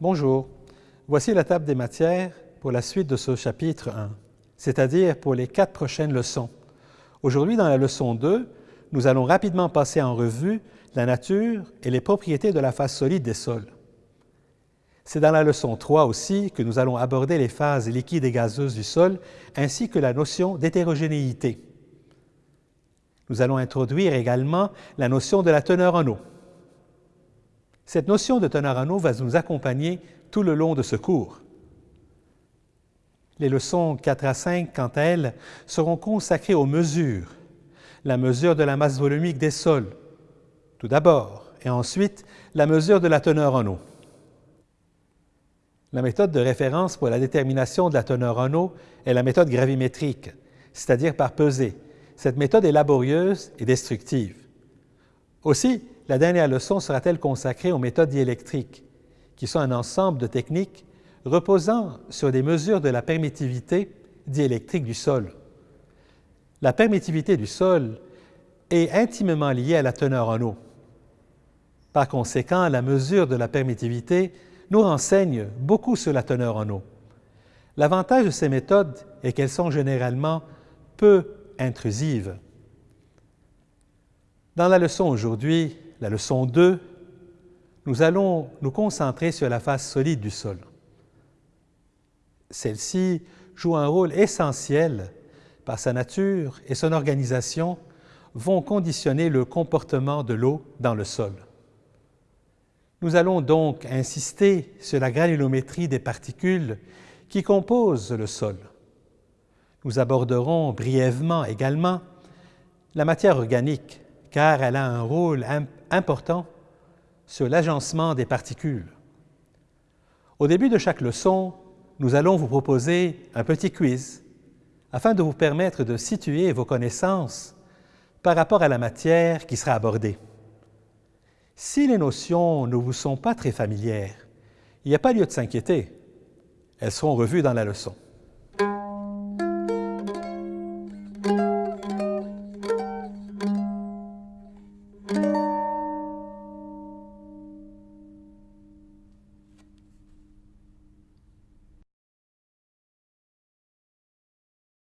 Bonjour, voici la table des matières pour la suite de ce chapitre 1, c'est-à-dire pour les quatre prochaines leçons. Aujourd'hui, dans la leçon 2, nous allons rapidement passer en revue la nature et les propriétés de la phase solide des sols. C'est dans la leçon 3 aussi que nous allons aborder les phases liquides et gazeuses du sol, ainsi que la notion d'hétérogénéité. Nous allons introduire également la notion de la teneur en eau. Cette notion de eau va nous accompagner tout le long de ce cours. Les leçons 4 à 5, quant à elles, seront consacrées aux mesures, la mesure de la masse volumique des sols, tout d'abord, et ensuite la mesure de la teneur en eau. La méthode de référence pour la détermination de la teneur en eau est la méthode gravimétrique, c'est-à-dire par pesée. Cette méthode est laborieuse et destructive. Aussi, la dernière leçon sera-t-elle consacrée aux méthodes diélectriques, qui sont un ensemble de techniques reposant sur des mesures de la permittivité diélectrique du sol. La permittivité du sol est intimement liée à la teneur en eau. Par conséquent, la mesure de la permittivité nous renseigne beaucoup sur la teneur en eau. L'avantage de ces méthodes est qu'elles sont généralement peu intrusives. Dans la leçon aujourd'hui, la leçon 2, nous allons nous concentrer sur la phase solide du sol. Celle-ci joue un rôle essentiel par sa nature et son organisation vont conditionner le comportement de l'eau dans le sol. Nous allons donc insister sur la granulométrie des particules qui composent le sol. Nous aborderons brièvement également la matière organique, car elle a un rôle important sur l'agencement des particules. Au début de chaque leçon, nous allons vous proposer un petit quiz afin de vous permettre de situer vos connaissances par rapport à la matière qui sera abordée. Si les notions ne vous sont pas très familières, il n'y a pas lieu de s'inquiéter. Elles seront revues dans la leçon.